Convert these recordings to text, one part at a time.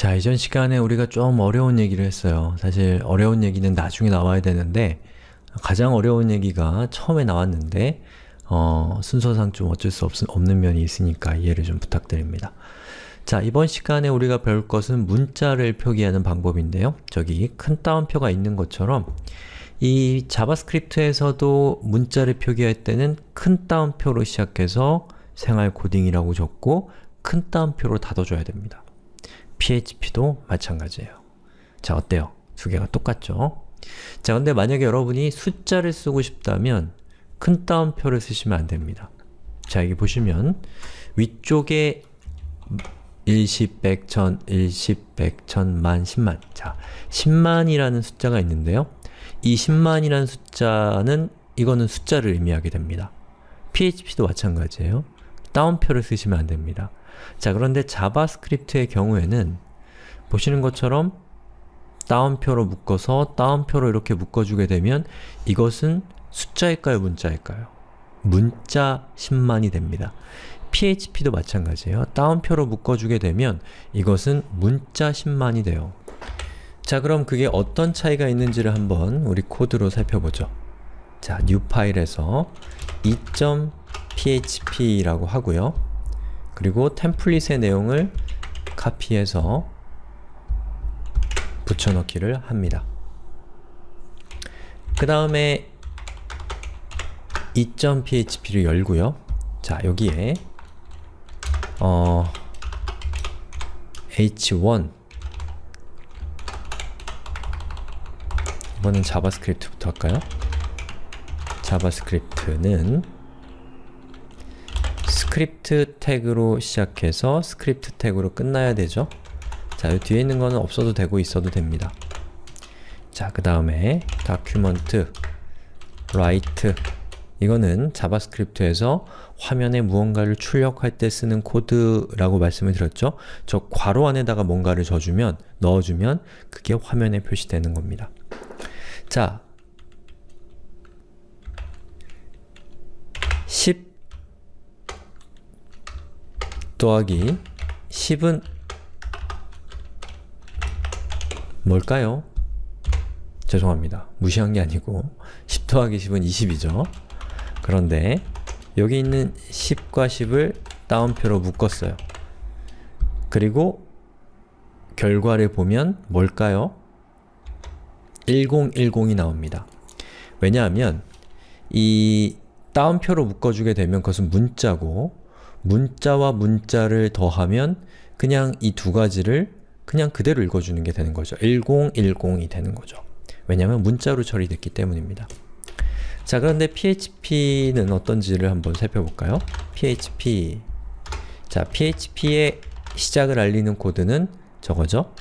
자, 이전 시간에 우리가 좀 어려운 얘기를 했어요. 사실 어려운 얘기는 나중에 나와야 되는데 가장 어려운 얘기가 처음에 나왔는데 어, 순서상 좀 어쩔 수 없, 없는 면이 있으니까 이해를 좀 부탁드립니다. 자, 이번 시간에 우리가 배울 것은 문자를 표기하는 방법인데요. 저기 큰 따옴표가 있는 것처럼 이 자바스크립트에서도 문자를 표기할 때는 큰 따옴표로 시작해서 생활 코딩이라고 적고 큰 따옴표로 닫아줘야 됩니다. PHP도 마찬가지예요. 자, 어때요? 두 개가 똑같죠? 자, 근데 만약에 여러분이 숫자를 쓰고 싶다면 큰 따옴표를 쓰시면 안 됩니다. 자, 여기 보시면 위쪽에 일십, 백, 천, 일십, 백, 천, 만, 십만 자, 십만이라는 숫자가 있는데요. 이 10만이라는 숫자는 이거는 숫자를 의미하게 됩니다. PHP도 마찬가지예요. 따옴표를 쓰시면 안 됩니다. 자 그런데 자바스크립트의 경우에는 보시는 것처럼 따옴표로 묶어서 따옴표로 이렇게 묶어주게 되면 이것은 숫자일까요? 문자일까요? 문자 10만이 됩니다. PHP도 마찬가지예요. 따옴표로 묶어주게 되면 이것은 문자 10만이 돼요. 자 그럼 그게 어떤 차이가 있는지를 한번 우리 코드로 살펴보죠. 자, new 파일에서 2.php라고 하고요. 그리고 템플릿의 내용을 카피해서 붙여넣기를 합니다. 그 다음에 2.php를 열고요. 자, 여기에 어, h1 이번엔 JavaScript부터 할까요? JavaScript는 script tag로 시작해서 script tag로 끝나야 되죠? 자, 이 뒤에 있는 거는 없어도 되고 있어도 됩니다. 자, 그 다음에 document write 이거는 JavaScript에서 화면에 무언가를 출력할 때 쓰는 코드라고 말씀을 드렸죠? 저 괄호 안에다가 뭔가를 줘주면, 넣어주면 그게 화면에 표시되는 겁니다. 자, 10 더하기 10은 뭘까요? 죄송합니다. 무시한 게 아니고 10 더하기 10은 20이죠. 그런데 여기 있는 10과 10을 따옴표로 묶었어요. 그리고 결과를 보면 뭘까요? 1010이 나옵니다. 왜냐하면 이 따옴표로 묶어주게 되면 그것은 문자고 문자와 문자를 더하면 그냥 이 두 가지를 그냥 그대로 읽어주는 게 되는 거죠. 1010이 되는 거죠. 왜냐하면 문자로 처리됐기 때문입니다. 자 그런데 PHP는 어떤지를 한번 살펴볼까요? PHP 자 PHP의 시작을 알리는 코드는 저거죠?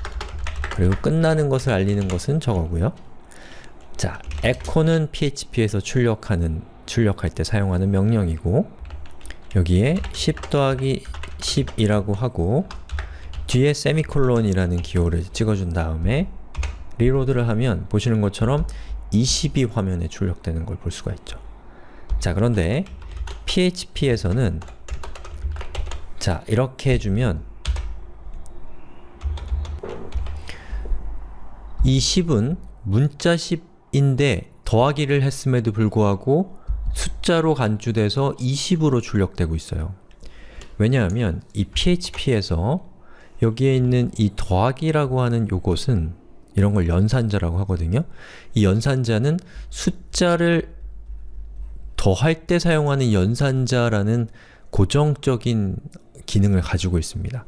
그리고 끝나는 것을 알리는 것은 저거고요. 자, echo는 PHP에서 출력하는, 출력할 때 사용하는 명령이고 여기에 10 더하기 10이라고 하고 뒤에 세미콜론이라는 기호를 찍어준 다음에 리로드를 하면 보시는 것처럼 20이 화면에 출력되는 걸 볼 수가 있죠. 자, 그런데 PHP에서는 자, 이렇게 해주면 이 10은 문자 10인데 더하기를 했음에도 불구하고 숫자로 간주돼서 20으로 출력되고 있어요. 왜냐하면 이 PHP에서 여기에 있는 이 더하기라고 하는 요것은 이런 걸 연산자라고 하거든요. 이 연산자는 숫자를 더할 때 사용하는 연산자라는 고정적인 기능을 가지고 있습니다.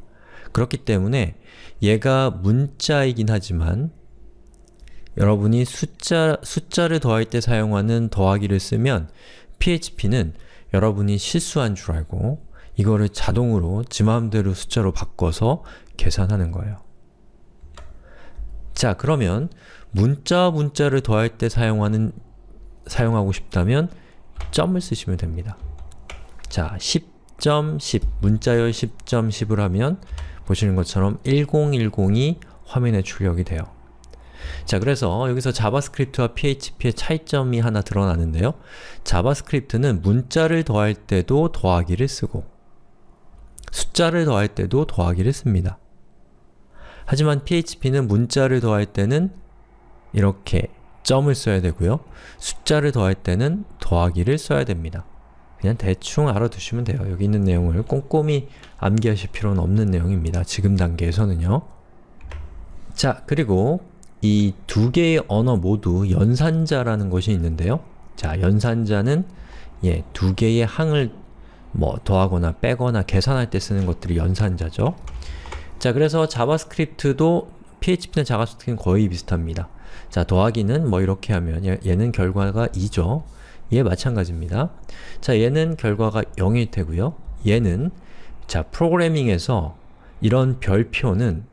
그렇기 때문에 얘가 문자이긴 하지만 여러분이 숫자, 숫자를 더할 때 사용하는 더하기를 쓰면 PHP는 여러분이 실수한 줄 알고 이거를 자동으로 지 마음대로 숫자로 바꿔서 계산하는 거예요. 자, 그러면 문자와 문자를 더할 때 사용하는 사용하고 싶다면 점을 쓰시면 됩니다. 자, 10.10 문자열 10.10을 하면 보시는 것처럼 1010이 화면에 출력이 돼요. 자 그래서 여기서 JavaScript와 PHP의 차이점이 하나 드러나는데요. JavaScript는 문자를 더할 때도 더하기를 쓰고 숫자를 더할 때도 더하기를 씁니다. 하지만 PHP는 문자를 더할 때는 이렇게 점을 써야 되고요. 숫자를 더할 때는 더하기를 써야 됩니다. 그냥 대충 알아두시면 돼요. 여기 있는 내용을 꼼꼼히 암기하실 필요는 없는 내용입니다. 지금 단계에서는요. 자, 그리고 이 두 개의 언어 모두 연산자라는 것이 있는데요. 자, 연산자는 예, 두 개의 항을 뭐 더하거나 빼거나 계산할 때 쓰는 것들이 연산자죠. 자, 그래서 JavaScript도 PHP나 JavaScript는 거의 비슷합니다. 자, 더하기는 뭐 이렇게 하면 얘- 얘는 결과가 2죠. 얘 마찬가지입니다. 자, 얘는 결과가 0일 테고요. 얘는 자, 프로그래밍에서 이런 별표는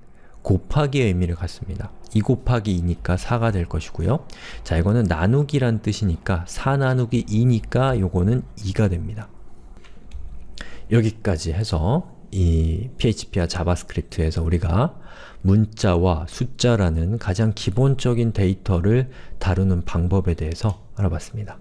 곱하기의 의미를 갖습니다. 2 곱하기 2니까 4가 될 것이고요. 자, 이거는 나누기란 뜻이니까 4 나누기 2니까 요거는 2가 됩니다. 여기까지 해서 이 PHP와 JavaScript에서 우리가 문자와 숫자라는 가장 기본적인 데이터를 다루는 방법에 대해서 알아봤습니다.